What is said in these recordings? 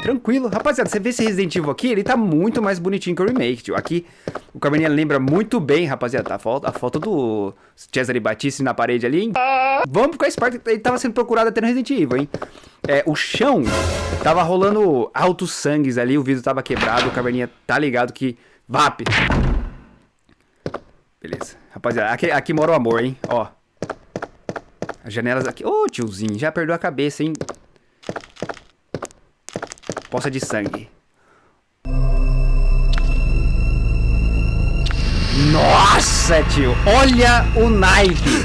tranquilo. Rapaziada, você vê esse Resident Evil aqui, ele tá muito mais bonitinho que o remake, tio. Aqui, o Caverninha lembra muito bem, rapaziada, a foto, a foto do Cesare Battisti na parede ali, hein? Vamos a Spark, ele tava sendo procurado até no Resident Evil, hein? É, o chão tava rolando altos sangues ali, o vidro tava quebrado, o Caverninha tá ligado que... VAP! Beleza. Rapaziada, aqui, aqui mora o amor, hein? Ó. As janelas aqui... Ô, oh, tiozinho, já perdeu a cabeça, hein? Poça de sangue. Nossa, tio! Olha o naipe!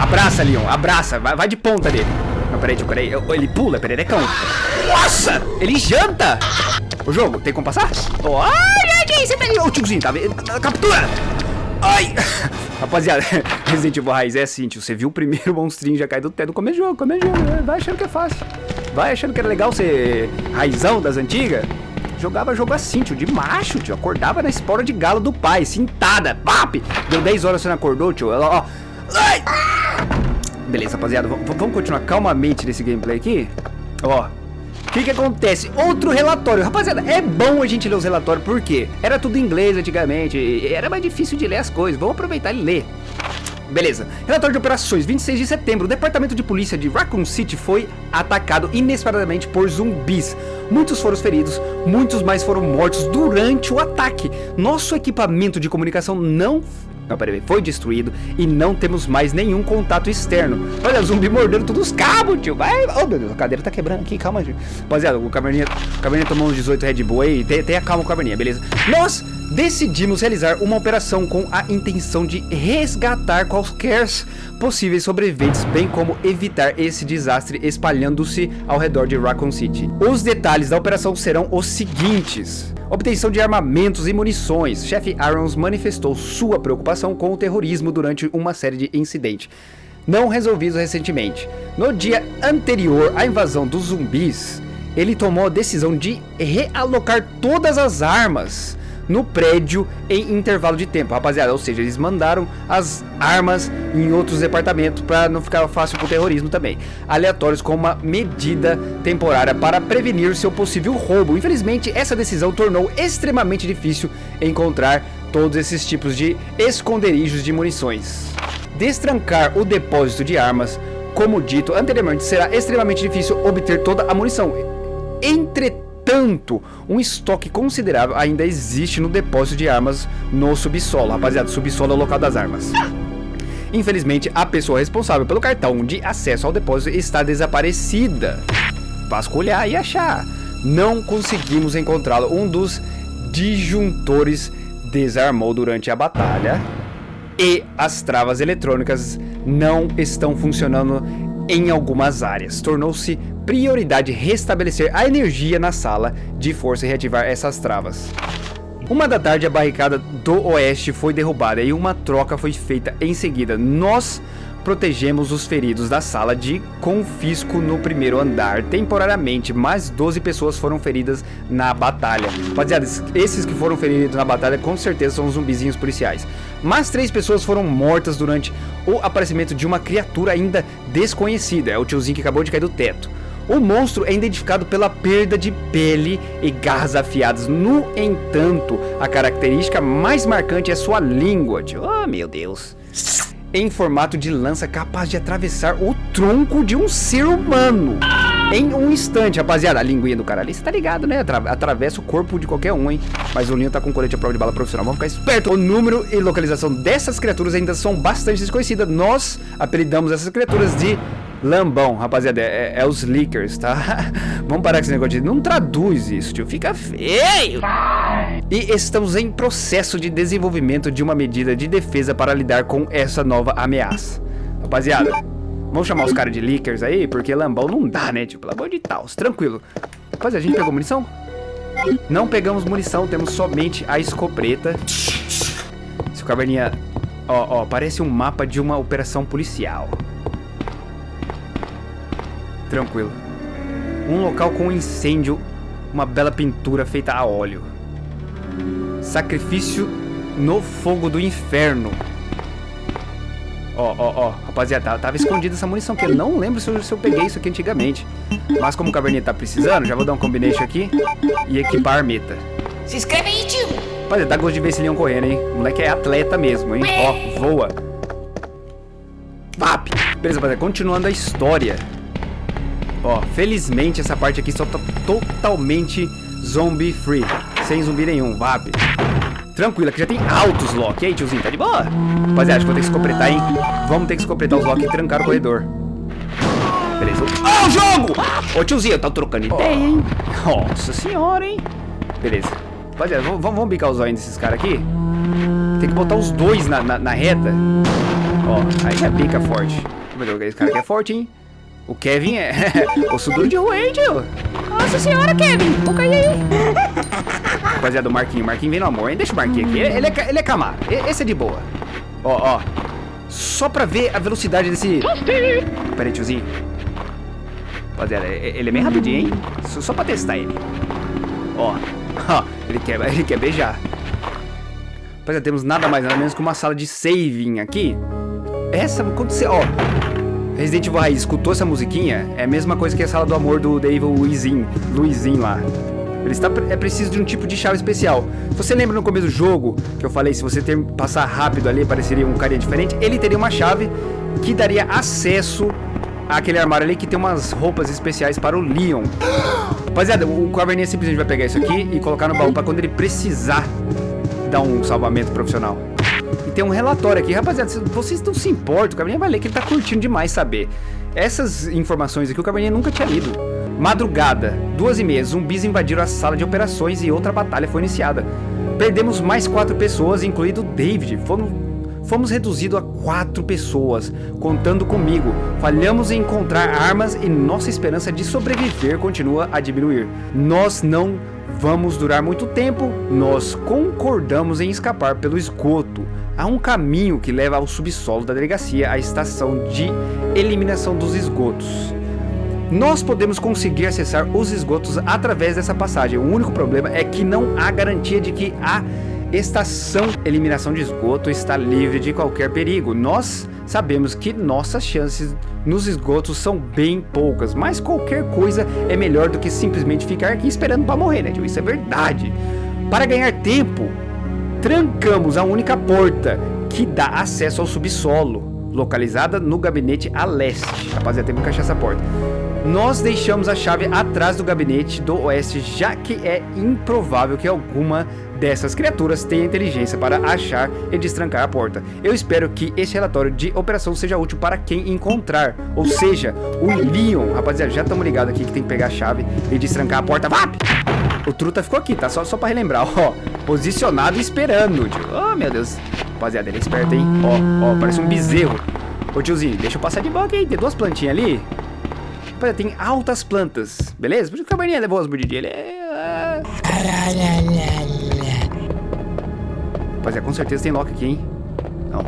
Abraça, Leon, abraça, vai, vai de ponta dele. Não, peraí, tio, peraí. Ele pula, pererecão. Nossa! Ele janta! O jogo, tem como passar? Oh, ai, ai, você tá ali. Ô, tiozinho, tá vendo? Captura! Ai! Rapaziada, Resident Evil Raiz é assim, tio. Você viu o primeiro monstrinho já cair do teto começo jogo, começo jogo. Vai achando que é fácil. Vai achando que era legal ser raizão das antigas. Jogava jogo assim, tio, de macho, tio. Acordava na espora de galo do pai, cintada. Pap! Deu 10 horas você não acordou, tio. Ela, ó. Ai! Beleza, rapaziada. vamos continuar calmamente nesse gameplay aqui. Ó. O que que acontece? Outro relatório. Rapaziada, é bom a gente ler os relatórios, porque era tudo em inglês antigamente, era mais difícil de ler as coisas. Vamos aproveitar e ler. Beleza. Relatório de operações, 26 de setembro. O departamento de polícia de Raccoon City foi atacado inesperadamente por zumbis. Muitos foram feridos, muitos mais foram mortos durante o ataque. Nosso equipamento de comunicação não não, peraí, foi destruído e não temos mais nenhum contato externo. Olha, zumbi mordendo todos os cabos, tio. Vai, oh meu Deus, a cadeira tá quebrando aqui, calma, tio. Rapaziada, o Caverninha, o Caverninha tomou uns 18 Red Bull aí, tenha calma o Caverninha, beleza? Nós decidimos realizar uma operação com a intenção de resgatar quaisquer possíveis sobreviventes, bem como evitar esse desastre espalhando-se ao redor de Raccoon City. Os detalhes da operação serão os seguintes. Obtenção de armamentos e munições. Chefe Irons manifestou sua preocupação com o terrorismo durante uma série de incidentes não resolvidos recentemente. No dia anterior à invasão dos zumbis, ele tomou a decisão de realocar todas as armas no prédio em intervalo de tempo, rapaziada. Ou seja, eles mandaram as armas em outros departamentos para não ficar fácil pro terrorismo também. Aleatórios com uma medida temporária para prevenir seu possível roubo. Infelizmente, essa decisão tornou extremamente difícil encontrar todos esses tipos de esconderijos de munições. Destrancar o depósito de armas, como dito anteriormente, será extremamente difícil obter toda a munição. Entretanto, Entretanto, um estoque considerável ainda existe no depósito de armas no subsolo. Rapaziada, subsolo é o local das armas. Infelizmente, a pessoa responsável pelo cartão de acesso ao depósito está desaparecida. Vasculhar e achar. Não conseguimos encontrá-lo. Um dos disjuntores desarmou durante a batalha. E as travas eletrônicas não estão funcionando em algumas áreas. Tornou-se prioridade restabelecer a energia na sala de força e reativar essas travas. Uma da tarde a barricada do oeste foi derrubada e uma troca foi feita em seguida. Nós protegemos os feridos da sala de confisco no primeiro andar temporariamente, mas 12 pessoas foram feridas na batalha. Rapaziada, esses que foram feridos na batalha com certeza são os zumbizinhos policiais. Mas três pessoas foram mortas durante o aparecimento de uma criatura ainda desconhecida. É o tiozinho que acabou de cair do teto. O monstro é identificado pela perda de pele e garras afiadas. No entanto, a característica mais marcante é sua língua. Tio. Oh, meu Deus em formato de lança capaz de atravessar o tronco de um ser humano. Em um instante, rapaziada, a linguinha do cara ali, você tá ligado, né? Atra atravessa o corpo de qualquer um, hein? Mas o Linho tá com colete à prova de bala profissional, vamos ficar esperto. O número e localização dessas criaturas ainda são bastante desconhecidas. Nós apelidamos essas criaturas de Lambão, rapaziada, é, é, os leakers, tá? Vamos parar com esse negócio de... Não traduz isso, tio, fica feio. E estamos em processo de desenvolvimento de uma medida de defesa para lidar com essa nova ameaça. Rapaziada, vamos chamar os caras de leakers aí, porque lambão não dá, né, tio? Pelo amor de Deus, tranquilo. Rapaziada, a gente pegou munição? Não pegamos munição, temos somente a escopeta. O caverninha... Ó, ó, parece um mapa de uma operação policial. Tranquilo. Um local com incêndio, uma bela pintura feita a óleo. Sacrifício no fogo do inferno. Ó, ó, ó, rapaziada, tava escondida essa munição, que eu não lembro se eu, se eu, peguei isso aqui antigamente. Mas como o Caverninha tá precisando, já vou dar um combination aqui e equipar a armeta. Se inscreve aí, tio! Rapaziada, dá gosto de ver esse leão correndo, hein? O moleque é atleta mesmo, hein? Ó, voa. Vap! Beleza, rapaziada, continuando a história. Ó, felizmente essa parte aqui só tá totalmente zombie free. Sem zumbi nenhum, vap. Tranquilo, aqui já tem altos lock. E aí, tiozinho, tá de boa? Rapaziada, acho que vou ter que escopretar, hein? Vamos ter que escopretar os lock e trancar o corredor. Beleza. Ó, oh, o jogo! Ô, tiozinho, tá trocando ideia, hein? Nossa senhora, hein? Beleza. Rapaziada, vamos, vamos bicar os olhos desses caras aqui? Tem que botar os dois na, na, na reta. Ó, aí já pica forte. Meu Deus, esse cara aqui é forte, hein? O Kevin é... o suduro de rua, hein, tio? Nossa senhora, Kevin. Cair aí. Rapaziada, o Marquinho. Marquinho vem no amor, hein? Deixa o Marquinho aqui. Ele, ele, é, ele é camar. Esse é de boa. Ó, ó. Só pra ver a velocidade desse... Pera aí, tiozinho. Rapaziada, ele é bem rapidinho, hein? Só, só pra testar ele. Ó. Ó, ele quer, ele quer beijar. Rapaziada, temos nada mais, nada menos que uma sala de saving aqui. Essa, quando você... Ó. Resident Evil Raiz escutou essa musiquinha, é a mesma coisa que a sala do amor do David Luizinho, Luizinho lá. Ele está, é preciso de um tipo de chave especial. Você lembra no começo do jogo, que eu falei, se você ter, passar rápido ali, apareceria um carinha diferente, ele teria uma chave que daria acesso àquele armário ali que tem umas roupas especiais para o Leon. Rapaziada, o Caverninha simplesmente vai pegar isso aqui e colocar no baú para quando ele precisar dar um salvamento profissional tem um relatório aqui. Rapaziada, vocês não se importam, o Caverninha vai ler que ele tá curtindo demais saber. Essas informações aqui o Caverninha nunca tinha lido. Madrugada, duas e meia, zumbis invadiram a sala de operações e outra batalha foi iniciada. Perdemos mais quatro pessoas, incluindo David. Fomos, fomos reduzidos a quatro pessoas, contando comigo. Falhamos em encontrar armas e nossa esperança de sobreviver continua a diminuir. Nós não vamos durar muito tempo, nós concordamos em escapar pelo esgoto. Há um caminho que leva ao subsolo da delegacia, a estação de eliminação dos esgotos. Nós podemos conseguir acessar os esgotos através dessa passagem. O único problema é que não há garantia de que a estação eliminação de esgoto está livre de qualquer perigo. Nós sabemos que nossas chances nos esgotos são bem poucas, mas qualquer coisa é melhor do que simplesmente ficar aqui esperando para morrer, né? Isso é verdade. Para ganhar tempo, trancamos a única porta que dá acesso ao subsolo, localizada no gabinete a leste. Rapaziada, tem que encaixar essa porta. Nós deixamos a chave atrás do gabinete do oeste, já que é improvável que alguma dessas criaturas tenha inteligência para achar e destrancar a porta. Eu espero que este relatório de operação seja útil para quem encontrar, ou seja, o Leon. Rapaziada, já estamos ligados aqui que tem que pegar a chave e destrancar a porta. VAP! O Truta ficou aqui, tá? Só, só para relembrar, ó. Posicionado esperando, tio. Oh, meu Deus. Rapaziada, ele é esperto, hein? Ó, ó, parece um bezerro. Ô, tiozinho, deixa eu passar de boca aí. Tem duas plantinhas ali. Rapaziada, tem altas plantas, beleza? Por isso que o caverninha levou as mordidinhas. Ele é... Rapaziada, com certeza tem lock aqui, hein? Não.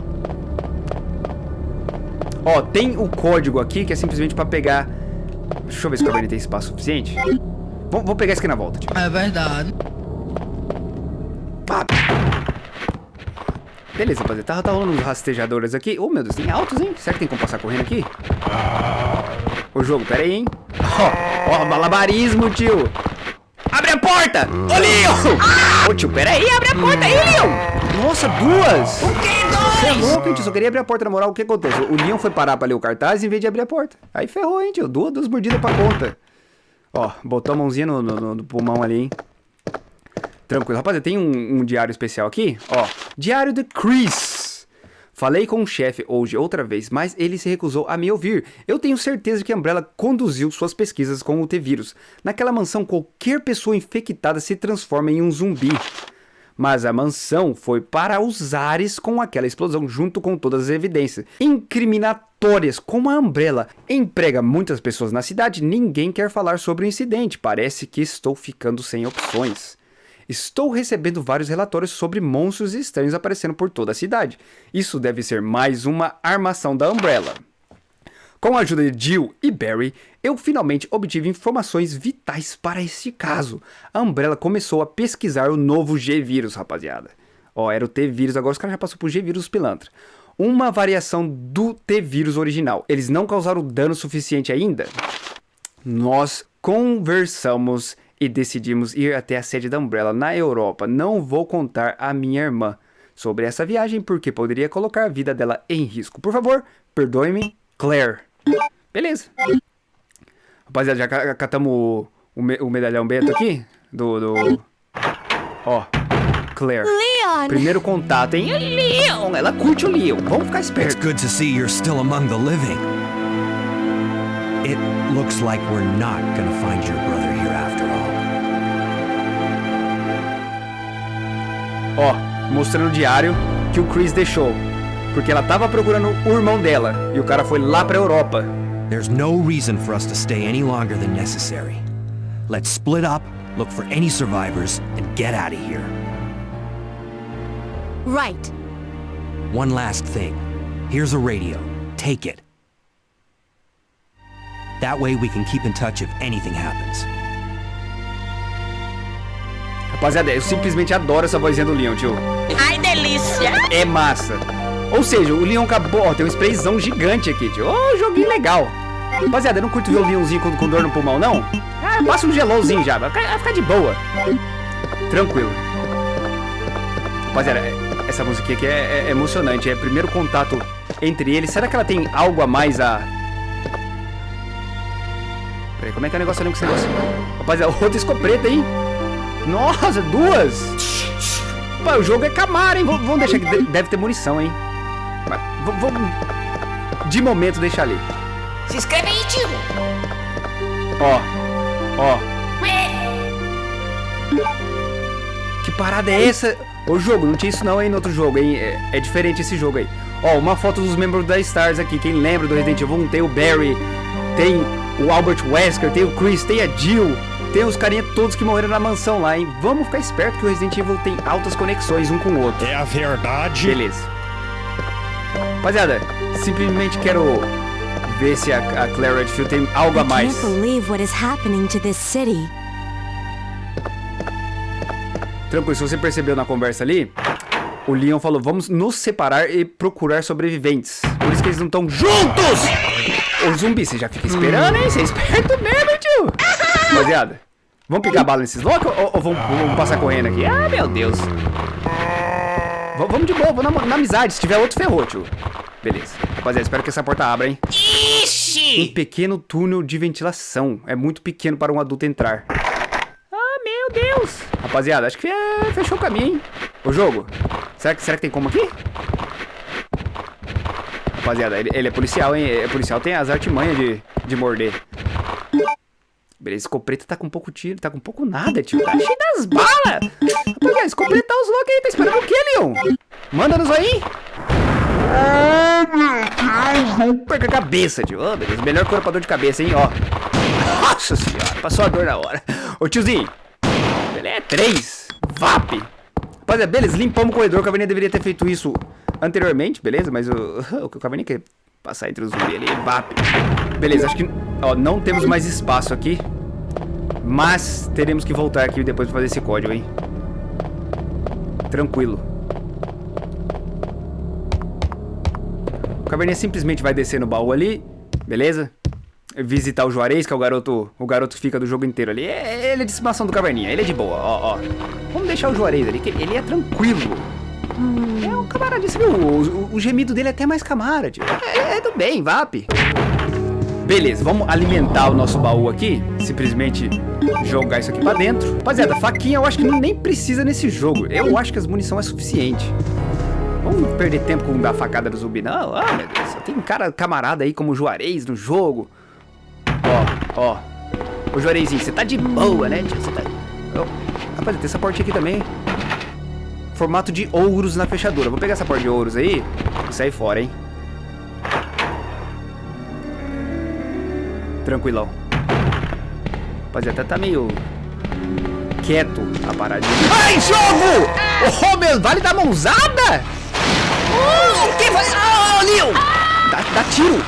Ó, tem o código aqui que é simplesmente pra pegar... Deixa eu ver se o caverninha tem espaço suficiente. Vamos, vamos pegar isso aqui na volta, tio. É verdade. Beleza, rapaziada. Tá, tá rolando uns rastejadores aqui. Oh, meu Deus, tem altos, hein? Será que tem como passar correndo aqui? Ô, jogo, pera aí, hein? Ó, oh, oh, malabarismo, tio. Abre a porta! Ô, Leon! Ô, tio, pera aí, abre a porta aí, Leon! Nossa, duas! O que, dois? Você é louco, hein, tio? Só queria abrir a porta, na moral. O que aconteceu? O Leon foi parar pra ler o cartaz em vez de abrir a porta. Aí ferrou, hein, tio? Duas, duas mordidas pra conta. Ó, botou a mãozinha no, no, no pulmão ali, hein? Tranquilo. Rapaziada, tem um, um, diário especial aqui. Ó, diário de Chris. Falei com o chefe hoje outra vez, mas ele se recusou a me ouvir. Eu tenho certeza que a Umbrella conduziu suas pesquisas com o T-Vírus. Naquela mansão, qualquer pessoa infectada se transforma em um zumbi. Mas a mansão foi para os ares com aquela explosão junto com todas as evidências incriminatórias, como a Umbrella emprega muitas pessoas na cidade, ninguém quer falar sobre o incidente. Parece que estou ficando sem opções. Estou recebendo vários relatórios sobre monstros estranhos aparecendo por toda a cidade. Isso deve ser mais uma armação da Umbrella. Com a ajuda de Jill e Barry, eu finalmente obtive informações vitais para este caso. A Umbrella começou a pesquisar o novo G-Vírus, rapaziada. Ó, era o T-Vírus, agora os caras já passou pro G-Vírus pilantra. uma variação do T-vírus original. Eles não causaram dano suficiente ainda? Nós conversamos e decidimos ir até a sede da Umbrella na Europa. Não vou contar à minha irmã sobre essa viagem porque poderia colocar a vida dela em risco. Por favor, perdoe-me, Claire. Beleza. Rapaziada, já catamos o, o, me, o medalhão Beto aqui? Do. do... Ó, Claire. Leon! Primeiro contato, hein? Leon! Ela curte o Leon. Vamos ficar It's espertos. good to see you're still among the living. It looks like we're not gonna find your brother Ó, mostrando o diário que o Chris deixou. Porque ela tava procurando o irmão dela. E o cara foi lá pra Europa. There's no reason for us to stay any longer than necessary. Let's split up, look for any survivors, and get out of here. Right. One last thing. Here's a radio. Take it. That way we can keep in touch if anything happens. Rapaziada, eu simplesmente adoro essa vozinha do Leon, tio. Ai, delícia! É massa. Ou seja, o Leon acabou. Ó, tem um sprayzão gigante aqui, tio. Ô, joguinho legal. Rapaziada, eu não curto ver o Leonzinho com, com dor no pulmão, não. Ah, passa um gelolzinho já. Vai ficar, vai ficar de boa. Tranquilo. Rapaziada, essa música aqui é, é emocionante. É o primeiro contato entre eles. Será que ela tem algo a mais a. Peraí, como é que é o negócio ali com esse negócio? Rapaziada, outra escopeta, hein? Nossa, duas! Pô, o jogo é Camaro, hein? Vamos deixar aqui. de- Deve ter munição, hein? Mas vamos. De momento, deixar ali. Se inscreve aí, tio! Ó. Ó. Que parada é essa? Ô jogo, não tinha isso não, hein, no outro jogo, hein? É, é diferente esse jogo aí. Ó, uma foto dos membros da Stars aqui. Quem lembra do Resident Evil 1, tem o Barry, tem o Albert Wesker, tem o Chris, tem a Jill, tem os carinha todos que morreram na mansão lá, hein? Vamos ficar esperto que o Resident Evil tem altas conexões um com o outro. É a verdade. Beleza. Rapaziada, simplesmente quero ver se a, a Claire Redfield tem algo a mais. can't believe what is happening to this city. Tranquilo, se você percebeu na conversa ali, o Leon falou: vamos nos separar e procurar sobreviventes. Por isso que eles não estão juntos! Ô zumbi, você já fica esperando, hein? Você é esperto mesmo, tio! Rapaziada, vamos pegar bala nesses loucos ou, ou vamos, vamos passar correndo aqui? Ah, meu Deus! V- vamos de boa, vamos na, na amizade. Se tiver outro, ferrou, tio. Beleza. Rapaziada, espero que essa porta abra, hein? Um Ixi! pequeno túnel de ventilação. É muito pequeno para um adulto entrar. Ah, meu Deus! Rapaziada, acho que é... fechou o caminho, hein? O jogo. Será que, será que tem como aqui? Rapaziada, ele, ele é policial, hein? É policial, tem as artimanhas de, de morder. Beleza, escopeta tá com pouco tiro, tá com pouco nada, tio. Tá cheio das balas! Rapaziada, escopeta tá os loucos aí, tá esperando o quê, Leon? Manda-nos aí! Perca a cabeça, tio. Ô, beleza. Melhor cor pra dor de cabeça, hein? Ó. Nossa senhora, passou a dor na hora. Ô, tiozinho. Beleza, três. VAP. Rapaziada, beleza, limpamos o corredor. O Caverninha deveria ter feito isso anteriormente, beleza? Mas o, o Caverninha quer passar entre os zumbi ali. VAP. Beleza, acho que ó, não temos mais espaço aqui. Mas teremos que voltar aqui depois pra fazer esse código, hein? Tranquilo. O Caverninha simplesmente vai descer no baú ali, beleza? Visitar o Juarez, que é o garoto, o garoto fica do jogo inteiro ali. É, ele é de estimação do Caverninha, ele é de boa, ó, ó. Vamos deixar o Juarez ali, que ele é tranquilo. É um camarada, você viu? O, o- o gemido dele é até mais camara, tio. É, é do bem, VAP. Beleza, vamos alimentar o nosso baú aqui. Simplesmente jogar isso aqui pra dentro. Rapaziada, faquinha eu acho que nem precisa nesse jogo. Eu acho que as munição é suficiente. Vamos perder tempo com a facada do zumbi, não. Ah, meu Deus. Só tem um cara camarada aí como o Juarez no jogo. Ó, ó. Ô, Juarezinho, você tá de boa, né, tio? Você tá... Ó, Rapaz, tem essa portinha aqui também. Formato de ouros na fechadura. Vou pegar essa porta de ouros aí e sair fora, hein? Tranquilão. Rapaziada, tá meio quieto a paradinha. Ai, jogo! Oh, meu, vale da mãozada? Oh, que vai... Ah, Leon! Dá, dá tiro!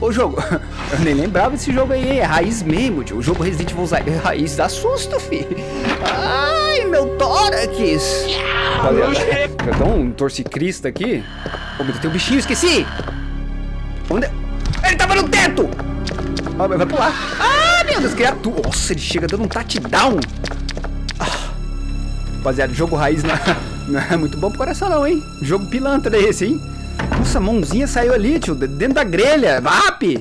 Ô, jogo, eu nem lembrava desse jogo aí, hein? é raiz mesmo, tio. O jogo Resident Evil é raiz dá susto, fi. Ai, meu tórax! Rapaziada, já dá um torcicrista aqui. Oh, meu Deus, tem um bichinho, esqueci! Onde? é? Ele tava no teto! Ah, vai pular. Ah, meu Deus, criatura. Nossa, ele chega dando um touchdown. Ah. Rapaziada, jogo raiz não, não é muito bom pro coração não, hein? Jogo pilantra esse, hein? Nossa, a mãozinha saiu ali, tio, dentro da grelha. VAP!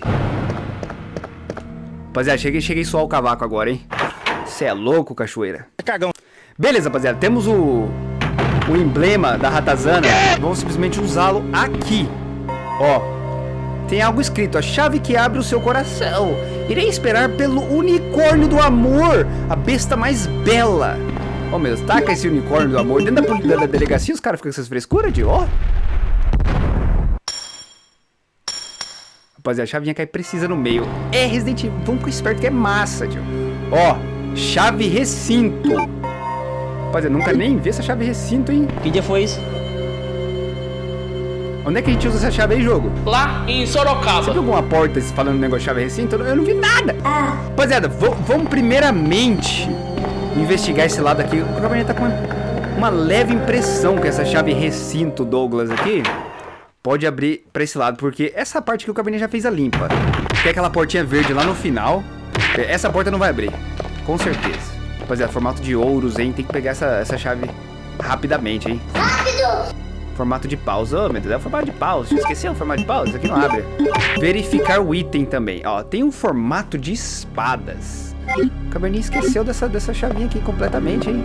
Rapaziada, cheguei, cheguei suar o cavaco agora, hein? Você é louco, cachoeira. Cagão. Beleza, rapaziada, temos o, o emblema da ratazana. Vamos simplesmente usá-lo aqui. Ó, tem algo escrito, a chave que abre o seu coração. Irei esperar pelo unicórnio do amor, a besta mais bela. Oh meu Deus, taca esse unicórnio do amor dentro da, da, da delegacia, os caras ficam com essas frescuras de ó. Rapaziada, a chavinha cai precisa no meio. É Resident Evil, vamos com esperto que é massa, tio. Ó, chave recinto. Rapaziada, nunca nem vi essa chave recinto, hein? Que dia foi isso? Onde é que a gente usa essa chave aí, jogo? Lá em Você Sorocaba. viu alguma porta falando negócio de chave recinto? Eu não- eu não vi nada. Rapaziada, v- vamos primeiramente investigar esse lado aqui. O Gabriel tá com uma, uma leve impressão que essa chave recinto Douglas aqui pode abrir pra esse lado, porque essa parte que o Cabernet já fez a limpa. Tem aquela portinha verde lá no final. Essa porta não vai abrir, com certeza. Rapaziada, formato de ouros, hein? Tem que pegar essa, essa chave rapidamente, hein? Formato de pausa. Oh, meu Deus, é o formato de pausa. Esqueci o formato de pausa. Isso aqui não abre. Verificar o item também. Ó, tem um formato de espadas. O Cabernet esqueceu dessa, dessa chavinha aqui completamente, hein?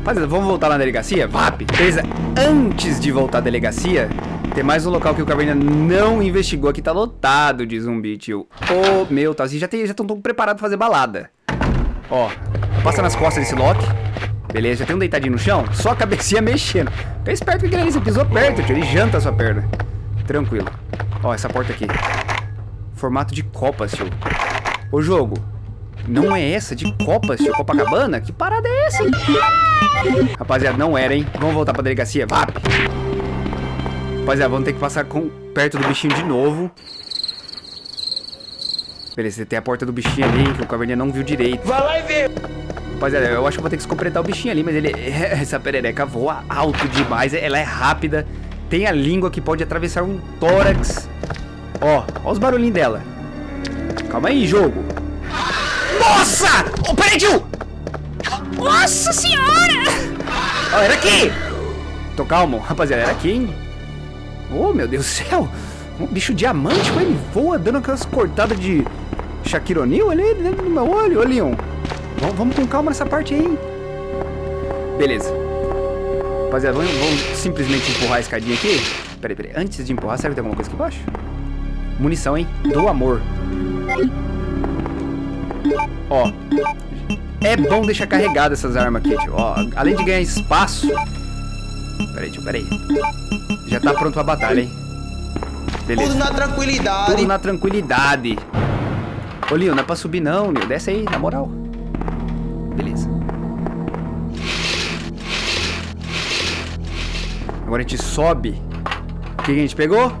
Rapaziada, vamos voltar na delegacia? VAP! Beleza, antes de voltar à delegacia, tem mais um local que o Caverna não investigou. Aqui tá lotado de zumbi, tio. Ô, meu, tá assim, já estão já preparados pra fazer balada. Ó, passa nas costas desse Loki. Beleza, já tem um deitadinho no chão, só a cabecinha mexendo. Fica esperto aquele ali, você pisou perto, tio, ele janta a sua perna. Tranquilo. Ó, essa porta aqui. Formato de copas, tio. Ô, jogo, não é essa de copas, tio? Copacabana? Que parada é essa, hein? Rapaziada, não era, hein? Vamos voltar pra delegacia, VAP. Rapaziada, vamos ter que passar com, perto do bichinho de novo. Beleza, tem a porta do bichinho ali, que o caverninha não viu direito. Vai lá e vê. Rapaziada, eu acho que vou ter que escopretar o bichinho ali, mas ele. Essa perereca voa alto demais, ela é rápida. Tem a língua que pode atravessar um tórax. Ó, ó os barulhinhos dela. Calma aí, jogo. Nossa! Ô, peraí, tio! Nossa senhora! Ó, era aqui! Tô calmo, rapaziada, era aqui, hein? Oh, meu Deus do céu! Um bicho diamante, como ele voa, dando aquelas cortadas de Shaquille O'Neal ali dentro do meu olho. Ô, Leon, vamos, vamos com calma nessa parte aí? Beleza. Rapaziada, vamos, vamos simplesmente empurrar a escadinha aqui. Peraí, peraí. Antes de empurrar, será que tem alguma coisa aqui embaixo? Munição, hein? Do amor. Ó. É bom deixar carregada essas armas aqui, tio. Ó, além de ganhar espaço. Peraí, tio, peraí. Já tá pronto pra batalha, hein? Beleza. Tudo na tranquilidade. Tudo na tranquilidade. Ô, Leon, não é pra subir não, Leon. Desce aí, na moral. Beleza. Agora a gente sobe. O que a gente pegou?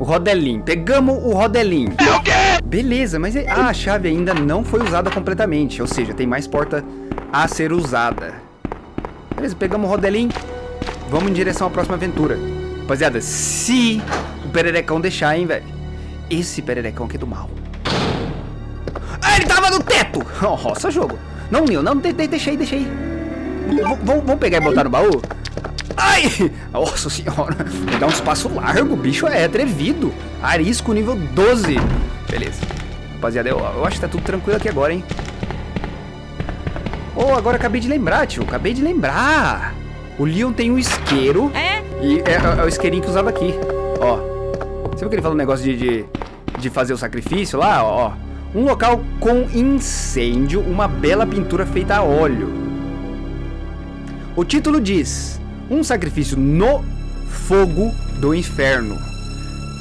O rodelinho. Pegamos o rodelinho. É o quê? Beleza, mas a chave ainda não foi usada completamente. Ou seja, tem mais porta a ser usada. Beleza, pegamos o rodelinho. Vamos em direção à próxima aventura. Rapaziada, se o pererecão deixar, hein, velho. Esse pererecão aqui é do mal. Ah, ele tava no teto! Nossa, jogo. Não, Nil, não, de, de, deixa aí, deixa aí. Vamos pegar e botar no baú? Ai! Nossa senhora. Dá um espaço largo, o bicho é atrevido. Arisco nível 12. Beleza. Rapaziada, eu, eu acho que tá tudo tranquilo aqui agora, hein? Oh, agora acabei de lembrar, tio. Acabei de lembrar. O Leon tem um isqueiro. É? E é, é o isqueirinho que usava aqui. Você viu que ele falou um negócio de, de, de fazer o sacrifício lá? Ó. Um local com incêndio, uma bela pintura feita a óleo. O título diz: Um sacrifício no fogo do inferno.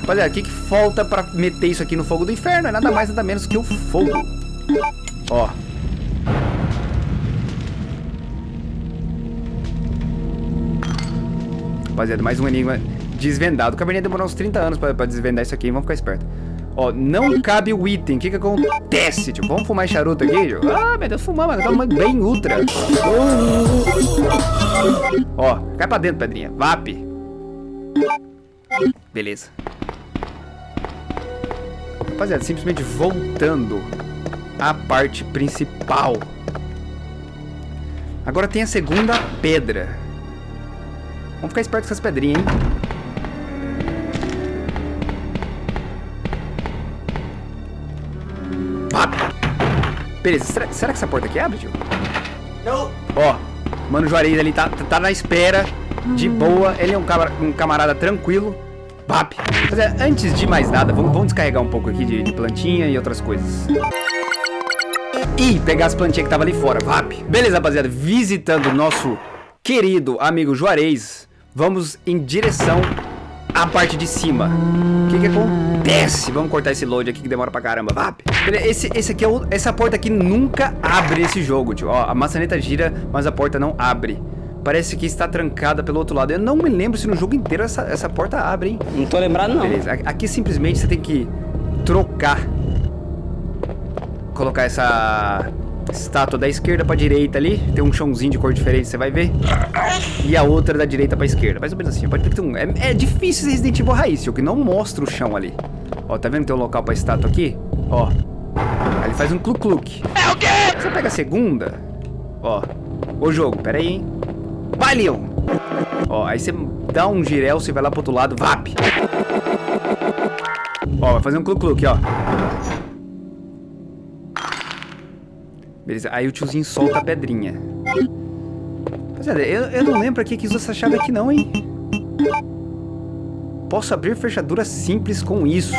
Rapaziada, o que, que falta pra meter isso aqui no fogo do inferno? É nada mais, nada menos que o fogo. Ó. Rapaziada, mais um enigma desvendado. O Cabernet demorou uns 30 anos pra, pra desvendar isso aqui, vamos ficar esperto. Ó, não cabe o item. O que que acontece, tio? Vamos fumar charuto aqui, tio? Ah, meu Deus, fumar, mano. Tamo bem ultra. Ó, cai pra dentro, pedrinha. VAP. Beleza. Rapaziada, simplesmente voltando à parte principal. Agora tem a segunda pedra. Vamos ficar esperto com essas pedrinhas, hein? Beleza, será, será que essa porta aqui abre, tio? Não. Ó, Mano Juarez ali tá, tá na espera, de boa. Ele é um, camar- um camarada tranquilo. Bap. Rapaziada, antes de mais nada, vamos, vamos descarregar um pouco aqui de, de plantinha e outras coisas. E pegar as plantinhas que tava ali fora. Vap. Beleza, rapaziada. Visitando o nosso querido amigo Juarez, vamos em direção à parte de cima. O que que acontece? Vamos cortar esse load aqui que demora pra caramba. Vap. Esse, esse aqui é o, essa porta aqui nunca abre esse jogo, tio. Ó, a maçaneta gira, mas a porta não abre. Parece que está trancada pelo outro lado. Eu não me lembro se no jogo inteiro essa, essa porta abre, hein? Não tô lembrado, não. Beleza, a- aqui simplesmente você tem que trocar. Colocar essa estátua da esquerda pra direita ali. Tem um chãozinho de cor diferente, você vai ver. E a outra da direita pra esquerda. Mais ou menos assim. Pode ver que tem um... É, é difícil Resident Evil raiz, que não mostra o chão ali. Ó, tá vendo que tem um local pra estátua aqui? Ó. Aí ele faz um cluk-cluk. É o quê? Você pega a segunda. Ó. Ô jogo, pera aí, hein. Vai, Leon. Ó, aí você dá um girel, você vai lá pro outro lado, vap. Ó, vai fazer um cluk-cluk, ó. Beleza, aí o tiozinho solta a pedrinha. Rapaziada, eu, eu não lembro aqui que usa essa chave aqui não, hein? Posso abrir fechadura simples com isso.